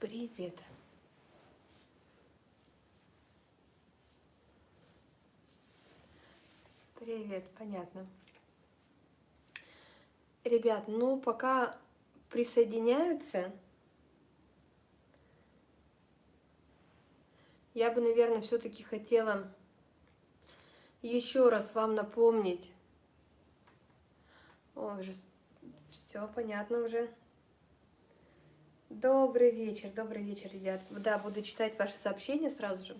Привет. Привет, понятно. Ребят, ну пока присоединяются, я бы, наверное, все-таки хотела еще раз вам напомнить. О, уже все понятно уже. Добрый вечер, добрый вечер, ребят. Да, буду читать ваши сообщения сразу же.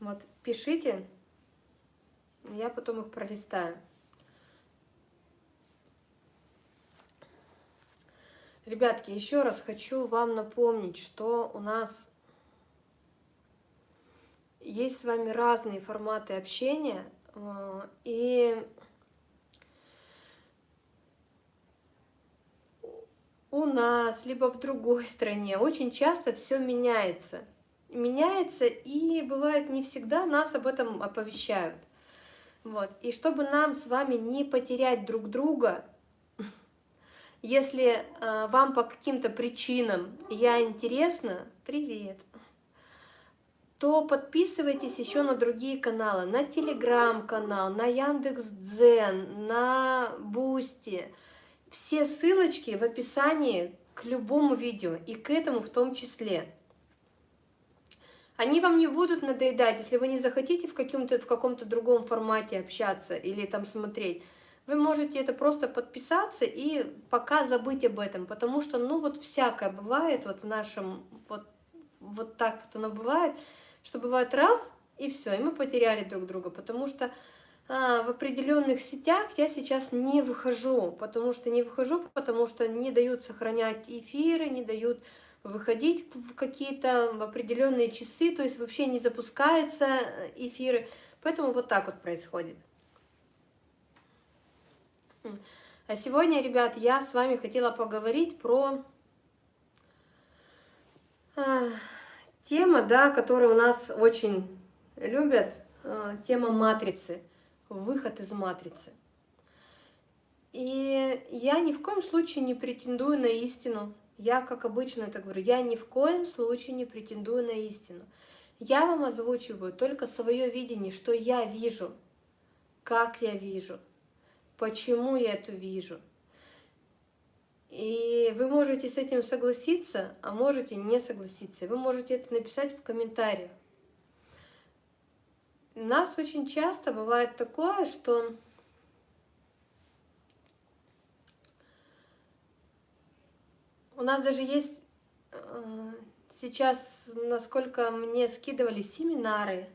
Вот, пишите, я потом их пролистаю. Ребятки, еще раз хочу вам напомнить, что у нас есть с вами разные форматы общения, э, и у нас, либо в другой стране очень часто все меняется. Меняется, и бывает не всегда нас об этом оповещают. Вот. И чтобы нам с вами не потерять друг друга, если э, вам по каким-то причинам я интересна, привет, то подписывайтесь еще на другие каналы, на телеграм-канал, на Яндекс.Дзен, на Бусти. Все ссылочки в описании к любому видео, и к этому в том числе. Они вам не будут надоедать, если вы не захотите в, каком-то в каком-то другом формате общаться или там смотреть. Вы можете это просто подписаться и пока забыть об этом, потому что, ну, вот всякое бывает, вот в нашем, вот, вот так вот оно бывает, что бывает раз, и все, и мы потеряли друг друга, потому что в определенных сетях я сейчас не выхожу, потому что не выхожу, потому что не дают сохранять эфиры, не дают выходить в какие-то определенные часы, то есть вообще не запускаются э, эфиры. Поэтому вот так вот происходит. А сегодня, ребят, я с вами хотела поговорить про э, тема, да, которую у нас очень любят, э, тема матрицы, выход из матрицы. И я ни в коем случае не претендую на истину, я, как обычно это говорю, я ни в коем случае не претендую на истину. Я вам озвучиваю только свое видение, что я вижу, как я вижу, почему я это вижу. И вы можете с этим согласиться, а можете не согласиться. Вы можете это написать в комментариях. У нас очень часто бывает такое, что У нас даже есть э, сейчас, насколько мне скидывали семинары,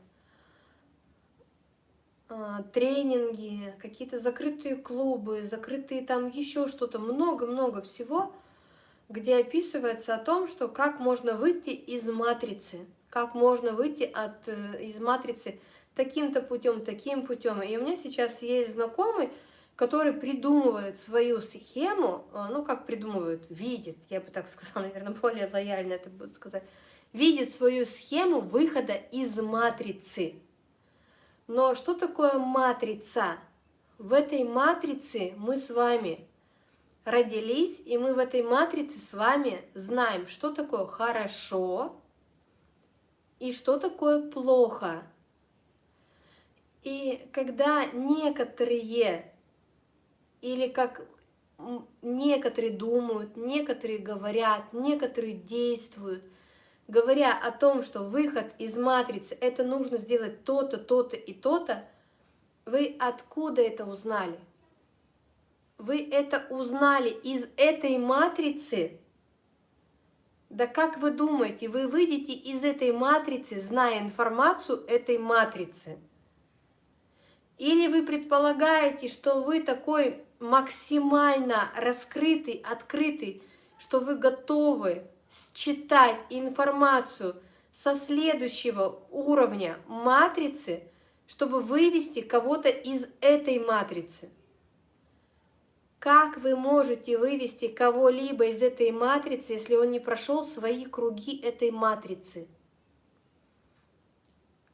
э, тренинги, какие-то закрытые клубы, закрытые там еще что-то, много-много всего, где описывается о том, что как можно выйти из матрицы, как можно выйти от, э, из матрицы таким-то путем, таким путем. И у меня сейчас есть знакомый, который придумывает свою схему, а, ну как придумывает, видит, я бы так сказала, наверное, более лояльно это буду сказать, видит свою схему выхода из матрицы. Но что такое матрица? В этой матрице мы с вами родились, и мы в этой матрице с вами знаем, что такое хорошо и что такое плохо. И когда некоторые или как некоторые думают, некоторые говорят, некоторые действуют, говоря о том, что выход из матрицы, это нужно сделать то-то, то-то и то-то, вы откуда это узнали? Вы это узнали из этой матрицы? Да как вы думаете, вы выйдете из этой матрицы, зная информацию этой матрицы? Или вы предполагаете, что вы такой максимально раскрытый, открытый, что вы готовы считать информацию со следующего уровня матрицы, чтобы вывести кого-то из этой матрицы. Как вы можете вывести кого-либо из этой матрицы, если он не прошел свои круги этой матрицы?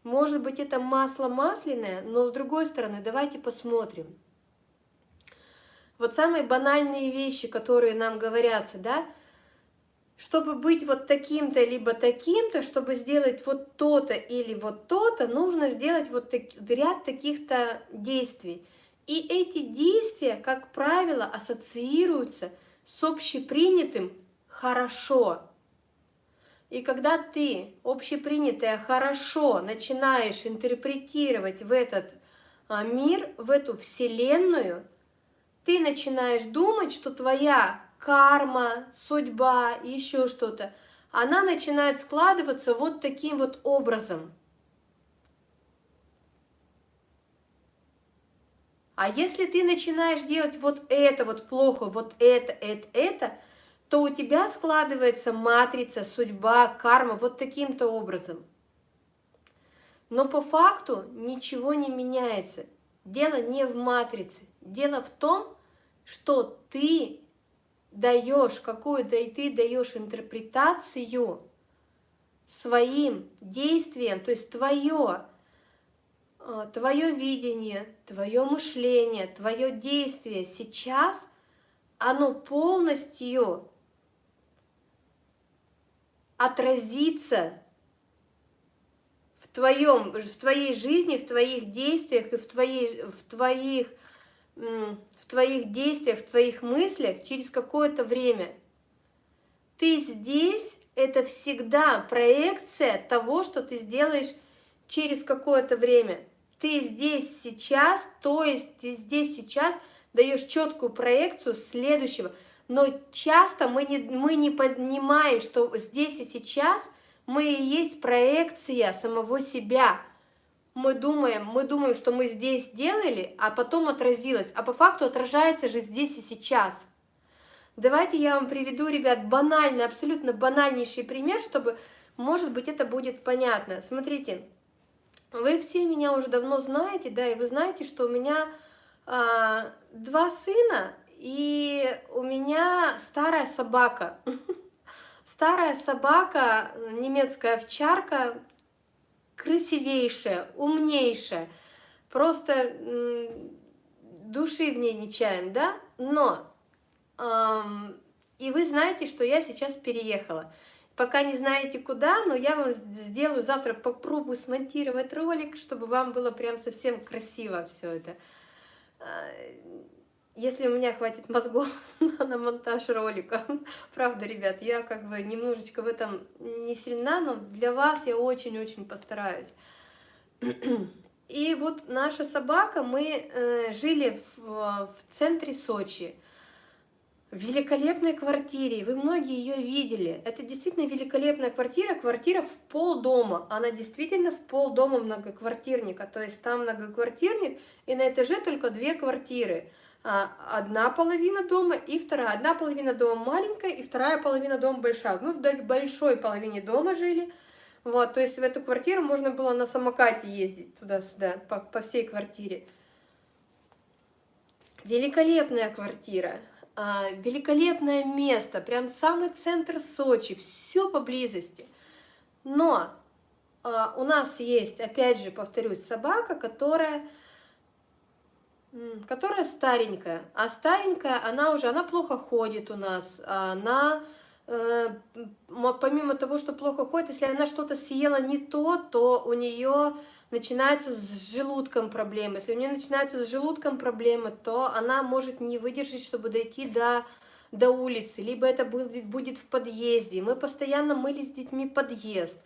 Может быть, это масло масляное, но с другой стороны, давайте посмотрим – вот самые банальные вещи, которые нам говорятся, да, чтобы быть вот таким-то, либо таким-то, чтобы сделать вот то-то или вот то-то, нужно сделать вот так, ряд таких-то действий. И эти действия, как правило, ассоциируются с общепринятым «хорошо». И когда ты общепринятое «хорошо» начинаешь интерпретировать в этот а, мир, в эту вселенную, ты начинаешь думать, что твоя карма, судьба, еще что-то, она начинает складываться вот таким вот образом. А если ты начинаешь делать вот это вот плохо, вот это, это, это, то у тебя складывается матрица, судьба, карма вот таким-то образом. Но по факту ничего не меняется. Дело не в матрице. Дело в том, что ты даешь какую-то, и ты даешь интерпретацию своим действиям, то есть твое, а, твое видение, твое мышление, твое действие сейчас, оно полностью отразится в, твоем, в твоей жизни, в твоих действиях и в, твоей, в твоих твоих действиях, в твоих мыслях через какое-то время. Ты здесь – это всегда проекция того, что ты сделаешь через какое-то время. Ты здесь сейчас, то есть ты здесь сейчас даешь четкую проекцию следующего. Но часто мы не, мы не понимаем, что здесь и сейчас мы и есть проекция самого себя – мы думаем, мы думаем, что мы здесь сделали, а потом отразилось, а по факту отражается же здесь и сейчас. Давайте я вам приведу, ребят, банальный, абсолютно банальнейший пример, чтобы, может быть, это будет понятно. Смотрите, вы все меня уже давно знаете, да, и вы знаете, что у меня а, два сына, и у меня старая собака. Старая собака, немецкая овчарка, красивейшая, умнейшая, просто души в ней не чаем, да? Но, эм, и вы знаете, что я сейчас переехала. Пока не знаете куда, но я вам сделаю завтра, попробую смонтировать ролик, чтобы вам было прям совсем красиво все это. Если у меня хватит мозгов на монтаж ролика. Правда, ребят, я как бы немножечко в этом не сильна, но для вас я очень-очень постараюсь. И вот наша собака, мы э, жили в, в центре Сочи, в великолепной квартире, вы многие ее видели. Это действительно великолепная квартира, квартира в пол дома. Она действительно в пол дома многоквартирника, то есть там многоквартирник, и на этаже только две квартиры. А, одна половина дома и вторая. Одна половина дома маленькая, и вторая половина дома большая. Мы в большой половине дома жили. Вот, то есть в эту квартиру можно было на самокате ездить туда-сюда, по, по всей квартире. Великолепная квартира, а, великолепное место, прям самый центр Сочи, все поблизости. Но а, у нас есть, опять же, повторюсь, собака, которая которая старенькая. А старенькая, она уже, она плохо ходит у нас, она, э, помимо того, что плохо ходит, если она что-то съела не то, то у нее начинается с желудком проблемы. Если у нее начинается с желудком проблемы, то она может не выдержать, чтобы дойти до, до улицы, либо это будет, будет в подъезде. Мы постоянно мыли с детьми подъезд.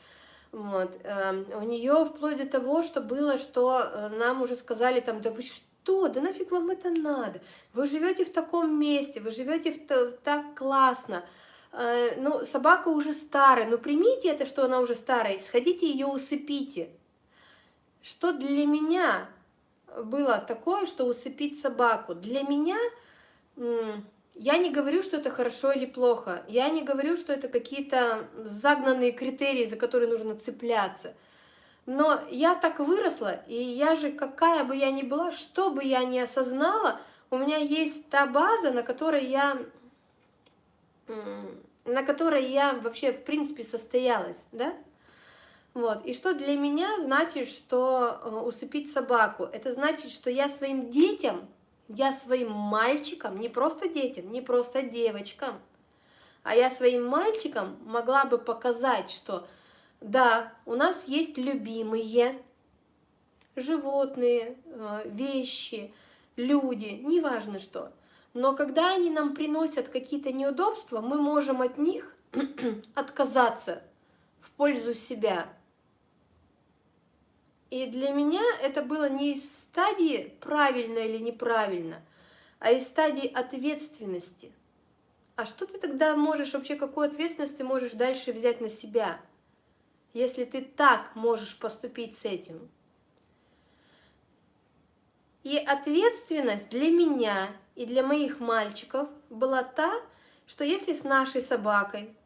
Вот. Эм, у нее вплоть до того, что было, что э, нам уже сказали, там, да вы что, что? Да нафиг вам это надо? Вы живете в таком месте, вы живете в, так классно. Э, ну, собака уже старая, ну примите это, что она уже старая, сходите ее усыпите. Что для меня было такое, что усыпить собаку? Для меня, я не говорю, что это хорошо или плохо, я не говорю, что это какие-то загнанные критерии, за которые нужно цепляться – но я так выросла, и я же, какая бы я ни была, что бы я ни осознала, у меня есть та база, на которой я, на которой я вообще, в принципе, состоялась, да? Вот. И что для меня значит, что э, усыпить собаку? Это значит, что я своим детям, я своим мальчикам, не просто детям, не просто девочкам, А я своим мальчикам могла бы показать, что да, у нас есть любимые животные, э, вещи, люди, неважно что. Но когда они нам приносят какие-то неудобства, мы можем от них отказаться в пользу себя. И для меня это было не из стадии правильно или неправильно, а из стадии ответственности. А что ты тогда можешь, вообще какую ответственность ты можешь дальше взять на себя, если ты так можешь поступить с этим? И ответственность для меня и для моих мальчиков была та, что если с нашей собакой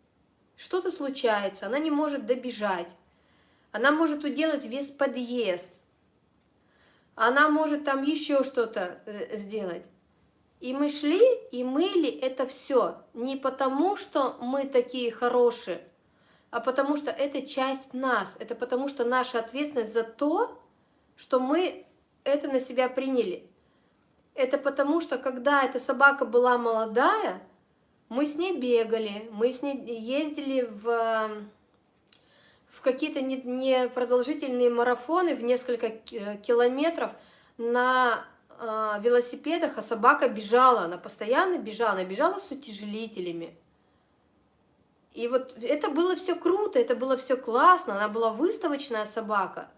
что-то случается, она не может добежать, она может уделать весь подъезд, она может там еще что-то э, сделать. И мы шли и мыли это все не потому, что мы такие хорошие, а потому что это часть нас, это потому что наша ответственность за то, что мы это на себя приняли. Это потому что, когда эта собака была молодая, мы с ней бегали, мы с ней ездили в в какие-то непродолжительные марафоны в несколько э, километров на э, велосипедах, а собака бежала, она постоянно бежала, она бежала с утяжелителями. И вот это было все круто, это было все классно, она была выставочная собака.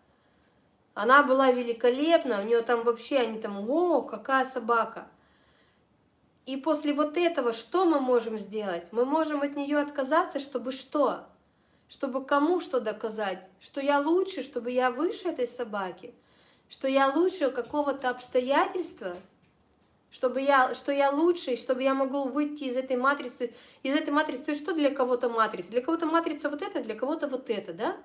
Она была великолепна, у нее там вообще, они там, о, какая собака. И после вот этого что мы можем сделать? Мы можем от нее отказаться, чтобы что? чтобы кому что доказать, что я лучше, чтобы я выше этой собаки, что я лучше какого-то обстоятельства, чтобы я, что я лучше, чтобы я могу выйти из этой матрицы, из этой матрицы, то есть что для кого-то матрица? Для кого-то матрица вот это, для кого-то вот это, да?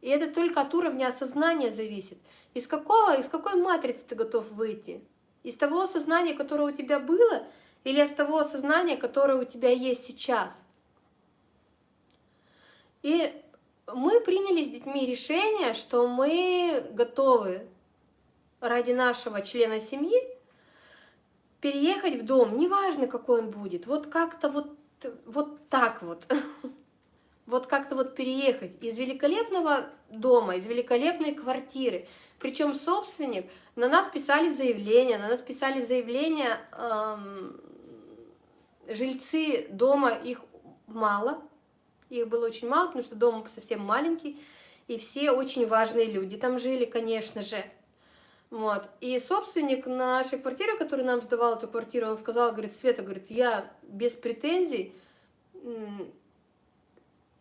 И это только от уровня осознания зависит. Из какого, из какой матрицы ты готов выйти? Из того осознания, которое у тебя было, или из того осознания, которое у тебя есть сейчас? И мы приняли с детьми решение, что мы готовы ради нашего члена семьи переехать в дом, неважно, какой он будет, вот как-то вот, вот так вот, вот как-то вот переехать из великолепного дома, из великолепной квартиры. Причем собственник, на нас писали заявление, на нас писали заявление, эм, жильцы дома, их мало, их было очень мало, потому что дом совсем маленький, и все очень важные люди там жили, конечно же. Вот. И собственник нашей квартиры, который нам сдавал эту квартиру, он сказал, говорит, Света, говорит, я без претензий,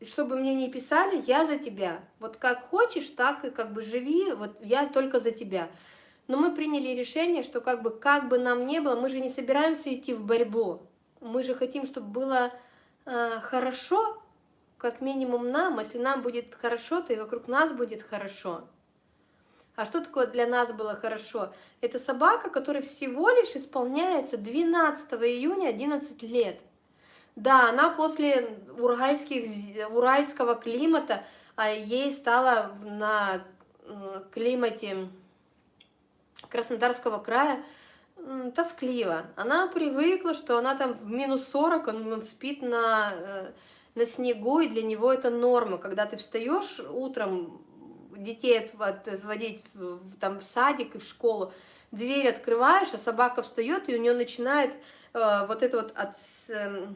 чтобы мне не писали, я за тебя. Вот как хочешь, так и как бы живи, вот я только за тебя. Но мы приняли решение, что как бы, как бы нам не было, мы же не собираемся идти в борьбу. Мы же хотим, чтобы было э, хорошо, как минимум нам, если нам будет хорошо, то и вокруг нас будет хорошо. А что такое для нас было хорошо? Это собака, которой всего лишь исполняется 12 июня 11 лет. Да, она после уральских, уральского климата, а ей стало на климате Краснодарского края тоскливо. Она привыкла, что она там в минус 40, он спит на э, на снегу, и для него это норма. Когда ты встаешь утром, детей отводить там, в садик и в школу, дверь открываешь, а собака встает, и у нее начинает э, вот это вот от, э,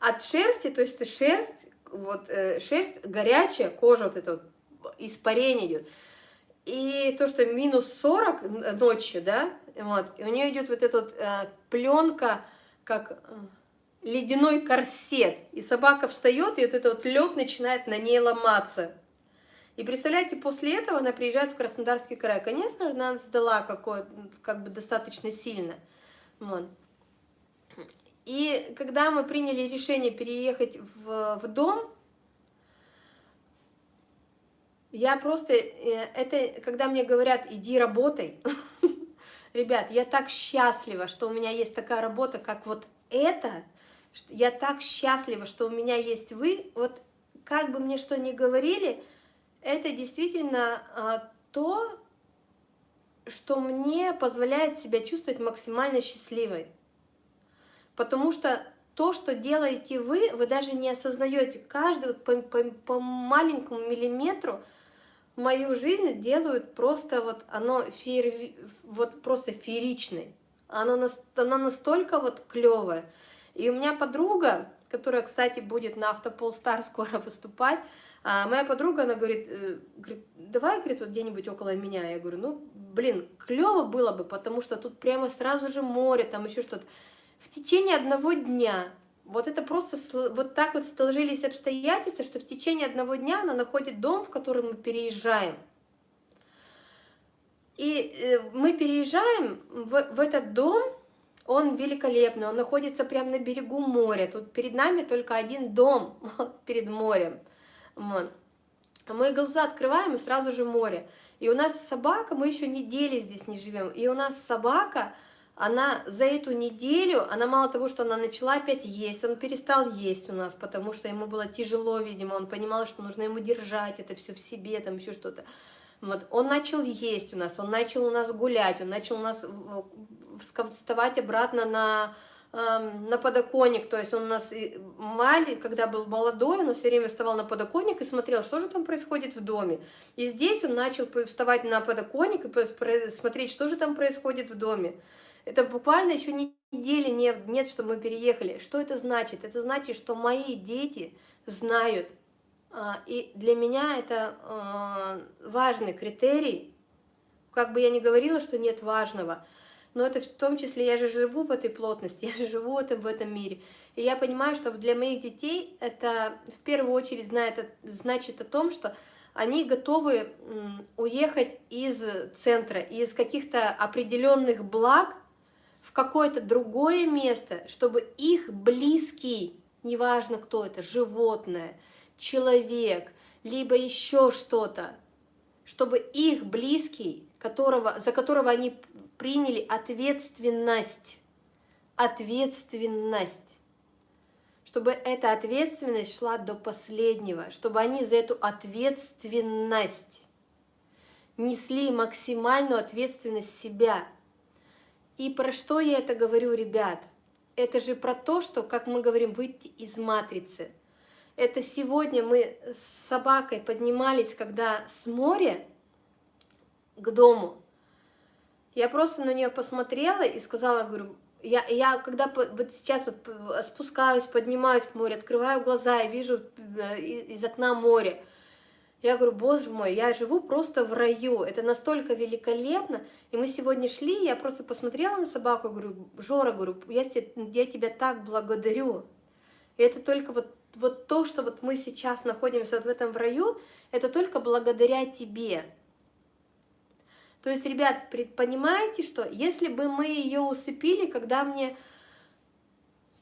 от шерсти, то есть шерсть, вот э, шерсть горячая, кожа вот это вот, испарение идет. И то, что минус 40 ночью, да, вот, и у нее идет вот эта вот э, пленка, как э, ледяной корсет, и собака встает, и вот этот вот лед начинает на ней ломаться. И представляете, после этого она приезжает в Краснодарский край. Конечно, она сдала какое как бы достаточно сильно. Вот. И когда мы приняли решение переехать в, в дом, я просто, э, это когда мне говорят, иди работай, ребят, я так счастлива, что у меня есть такая работа, как вот это, я так счастлива, что у меня есть вы. Вот как бы мне что ни говорили, это действительно а, то, что мне позволяет себя чувствовать максимально счастливой. Потому что то, что делаете вы, вы даже не осознаете. Каждый по, по, по маленькому миллиметру мою жизнь делают просто вот оно феер, вот просто фееричной. Оно, она настолько вот клевая. И у меня подруга, которая, кстати, будет на Автопол Стар скоро выступать, а моя подруга, она говорит, э, говорит давай, говорит, вот где-нибудь около меня. Я говорю, ну, блин, клево было бы, потому что тут прямо сразу же море, там еще что-то. В течение одного дня, вот это просто вот так вот сложились обстоятельства, что в течение одного дня она находит дом, в который мы переезжаем. И э, мы переезжаем в, в этот дом, он великолепный, он находится прямо на берегу моря. Тут перед нами только один дом перед морем. Вот. Мы глаза открываем, и сразу же море. И у нас собака, мы еще недели здесь не живем, и у нас собака, она за эту неделю, она мало того, что она начала опять есть, он перестал есть у нас, потому что ему было тяжело, видимо, он понимал, что нужно ему держать это все в себе, там еще что-то. Вот, он начал есть у нас, он начал у нас гулять, он начал у нас вставать обратно на на подоконник, то есть он у нас маленький, когда был молодой, он все время вставал на подоконник и смотрел, что же там происходит в доме. И здесь он начал вставать на подоконник и смотреть, что же там происходит в доме. Это буквально еще недели нет, что мы переехали. Что это значит? Это значит, что мои дети знают, а, и для меня это а, важный критерий, как бы я ни говорила, что нет важного – но это в том числе, я же живу в этой плотности, я же живу в этом мире. И я понимаю, что для моих детей это в первую очередь знает, значит о том, что они готовы уехать из центра, из каких-то определенных благ в какое-то другое место, чтобы их близкий, неважно кто это, животное, человек, либо еще что-то, чтобы их близкий, которого, за которого они приняли ответственность. Ответственность. Чтобы эта ответственность шла до последнего, чтобы они за эту ответственность несли максимальную ответственность себя. И про что я это говорю, ребят? Это же про то, что, как мы говорим, выйти из матрицы. Это сегодня мы с собакой поднимались, когда с моря к дому, я просто на нее посмотрела и сказала, говорю, я, я когда вот сейчас вот спускаюсь, поднимаюсь к морю, открываю глаза и вижу э, из окна море, я говорю, боже мой, я живу просто в раю, это настолько великолепно. И мы сегодня шли, я просто посмотрела на собаку, говорю, Жора, говорю, я, я тебя так благодарю. И это только вот, вот то, что вот мы сейчас находимся вот в этом раю, это только благодаря тебе. То есть, ребят, понимаете, что если бы мы ее усыпили, когда мне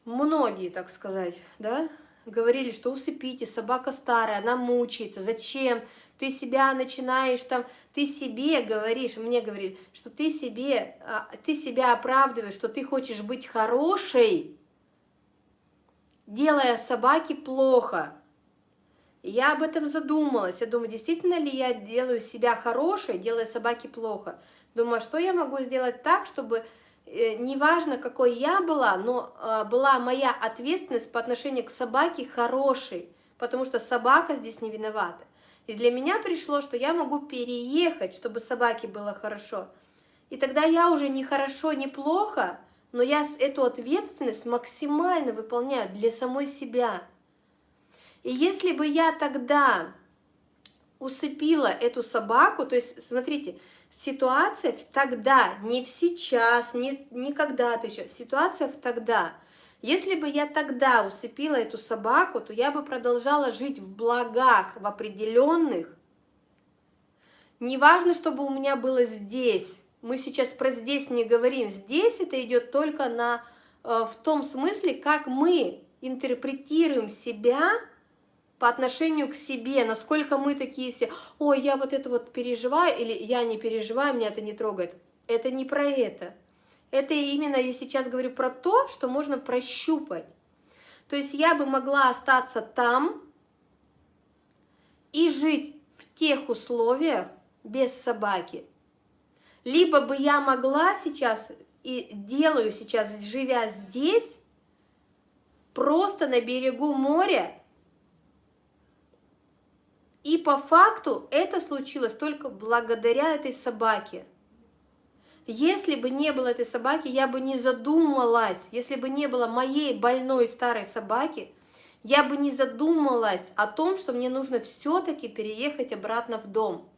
многие, так сказать, да, говорили, что усыпите, собака старая, она мучается, зачем? Ты себя начинаешь там, ты себе говоришь, мне говорили, что ты себе, а, ты себя оправдываешь, что ты хочешь быть хорошей, делая собаке плохо. Я об этом задумалась. Я думаю, действительно ли я делаю себя хорошей, делая собаке плохо? Думаю, а что я могу сделать так, чтобы э, неважно, какой я была, но э, была моя ответственность по отношению к собаке хорошей, потому что собака здесь не виновата. И для меня пришло, что я могу переехать, чтобы собаке было хорошо. И тогда я уже не хорошо, не плохо, но я эту ответственность максимально выполняю для самой себя. И если бы я тогда усыпила эту собаку, то есть, смотрите, ситуация в тогда, не в сейчас, не, не когда-то еще, ситуация в тогда. Если бы я тогда усыпила эту собаку, то я бы продолжала жить в благах, в определенных. Неважно, чтобы у меня было здесь. Мы сейчас про здесь не говорим. Здесь это идет только на, э, в том смысле, как мы интерпретируем себя по отношению к себе, насколько мы такие все, ой, я вот это вот переживаю, или я не переживаю, меня это не трогает. Это не про это. Это именно, я сейчас говорю про то, что можно прощупать. То есть я бы могла остаться там и жить в тех условиях без собаки. Либо бы я могла сейчас и делаю сейчас, живя здесь, просто на берегу моря. И по факту это случилось только благодаря этой собаке. Если бы не было этой собаки, я бы не задумалась, если бы не было моей больной старой собаки, я бы не задумалась о том, что мне нужно все-таки переехать обратно в дом.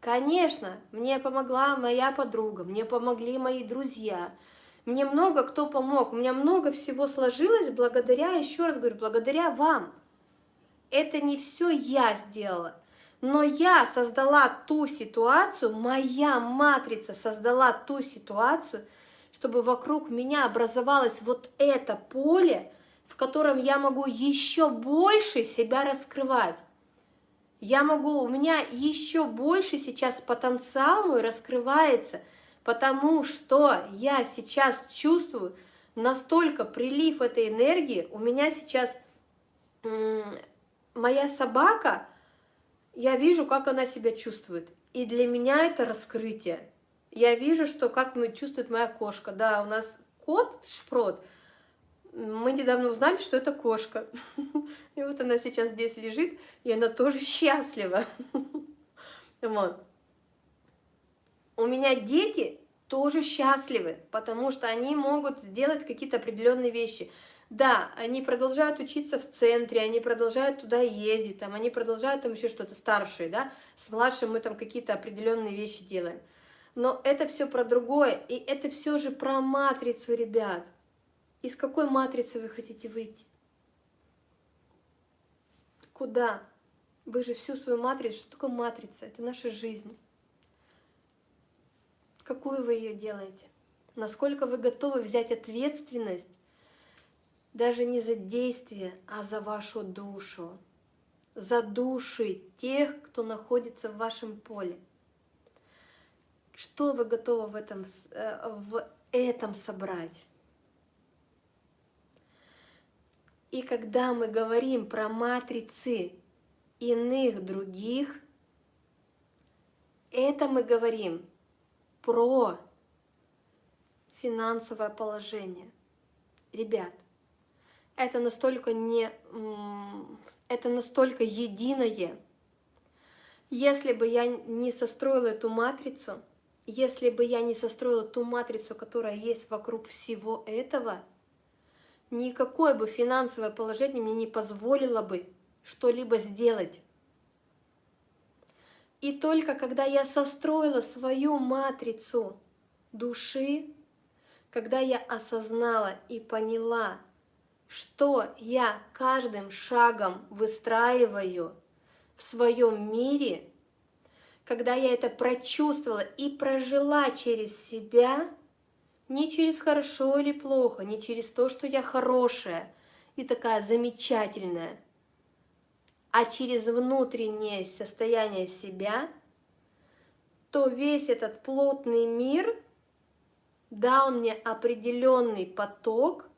Конечно, мне помогла моя подруга, мне помогли мои друзья, мне много кто помог, у меня много всего сложилось благодаря, еще раз говорю, благодаря вам. Это не все я сделала, но я создала ту ситуацию, моя матрица создала ту ситуацию, чтобы вокруг меня образовалось вот это поле, в котором я могу еще больше себя раскрывать. Я могу, у меня еще больше сейчас потенциал мой раскрывается, потому что я сейчас чувствую настолько прилив этой энергии, у меня сейчас моя собака, я вижу, как она себя чувствует. И для меня это раскрытие. Я вижу, что как чувствует моя кошка. Да, у нас кот Шпрот, мы недавно узнали, что это кошка. И вот она сейчас здесь лежит, и она тоже счастлива. Вот. У меня дети тоже счастливы, потому что они могут сделать какие-то определенные вещи. Да, они продолжают учиться в центре, они продолжают туда ездить, там, они продолжают там еще что-то старшие, да, с младшим мы там какие-то определенные вещи делаем. Но это все про другое, и это все же про матрицу, ребят. Из какой матрицы вы хотите выйти? Куда? Вы же всю свою матрицу, что такое матрица? Это наша жизнь. Какую вы ее делаете? Насколько вы готовы взять ответственность даже не за действие, а за вашу душу, за души тех, кто находится в вашем поле. Что вы готовы в этом, э, в этом собрать? И когда мы говорим про матрицы иных других, это мы говорим про финансовое положение. Ребят, это настолько не это настолько единое. Если бы я не состроила эту матрицу, если бы я не состроила ту матрицу, которая есть вокруг всего этого, никакое бы финансовое положение мне не позволило бы что-либо сделать. И только когда я состроила свою матрицу души, когда я осознала и поняла, что я каждым шагом выстраиваю в своем мире, когда я это прочувствовала и прожила через себя, не через хорошо или плохо, не через то, что я хорошая и такая замечательная, а через внутреннее состояние себя, то весь этот плотный мир дал мне определенный поток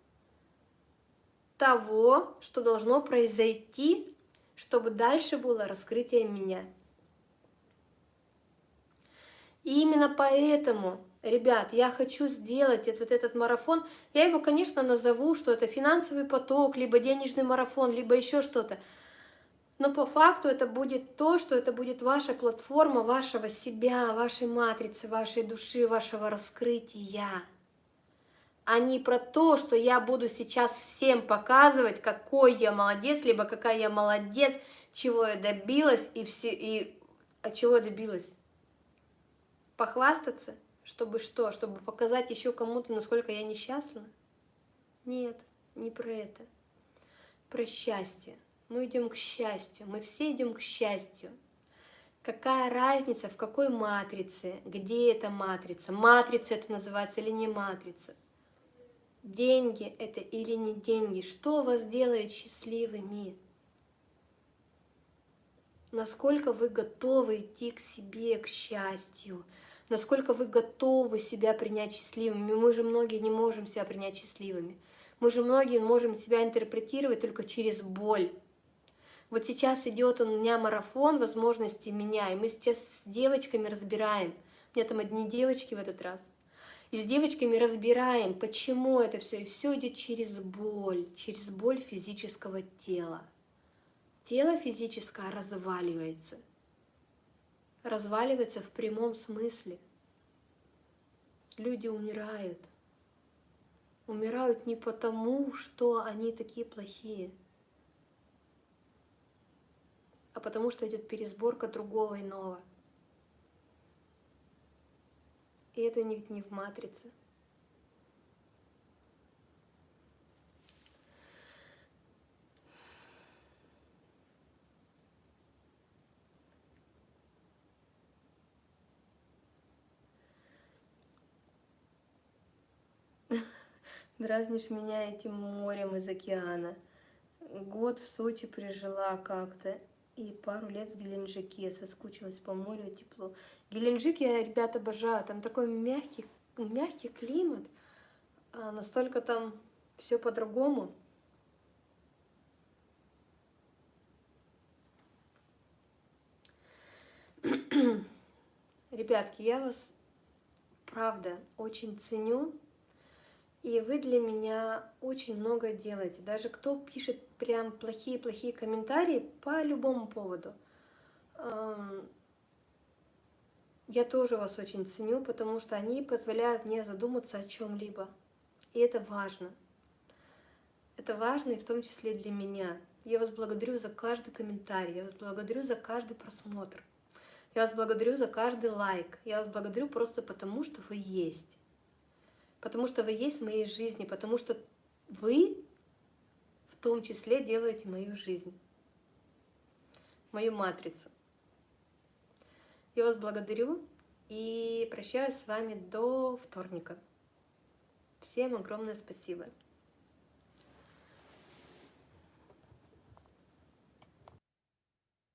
того, что должно произойти, чтобы дальше было раскрытие меня. И именно поэтому, ребят, я хочу сделать вот этот марафон. Я его, конечно, назову, что это финансовый поток, либо денежный марафон, либо еще что-то. Но по факту это будет то, что это будет ваша платформа вашего себя, вашей матрицы, вашей души, вашего раскрытия а не про то, что я буду сейчас всем показывать, какой я молодец, либо какая я молодец, чего я добилась и, все, и от чего я добилась. Похвастаться, чтобы что? Чтобы показать еще кому-то, насколько я несчастна? Нет, не про это. Про счастье. Мы идем к счастью, мы все идем к счастью. Какая разница, в какой матрице, где эта матрица, матрица это называется или не матрица деньги это или не деньги, что вас делает счастливыми, насколько вы готовы идти к себе, к счастью, насколько вы готовы себя принять счастливыми. Мы же многие не можем себя принять счастливыми. Мы же многие можем себя интерпретировать только через боль. Вот сейчас идет у меня марафон возможностей меня, и мы сейчас с девочками разбираем. У меня там одни девочки в этот раз. И с девочками разбираем, почему это все. И все идет через боль, через боль физического тела. Тело физическое разваливается. Разваливается в прямом смысле. Люди умирают. Умирают не потому, что они такие плохие, а потому что идет пересборка другого иного. И это ведь не в матрице. Дразнишь меня этим морем из океана. Год в Сочи прижила как-то и пару лет в Геленджике, соскучилась по морю, тепло. Геленджик я, ребята, обожаю, там такой мягкий, мягкий климат, а настолько там все по-другому. Ребятки, я вас, правда, очень ценю, и вы для меня очень много делаете. Даже кто пишет прям плохие-плохие комментарии по любому поводу. Я тоже вас очень ценю, потому что они позволяют мне задуматься о чем-либо. И это важно. Это важно и в том числе для меня. Я вас благодарю за каждый комментарий, я вас благодарю за каждый просмотр. Я вас благодарю за каждый лайк. Я вас благодарю просто потому, что вы есть потому что вы есть в моей жизни, потому что вы в том числе делаете мою жизнь, мою матрицу. Я вас благодарю и прощаюсь с вами до вторника. Всем огромное спасибо.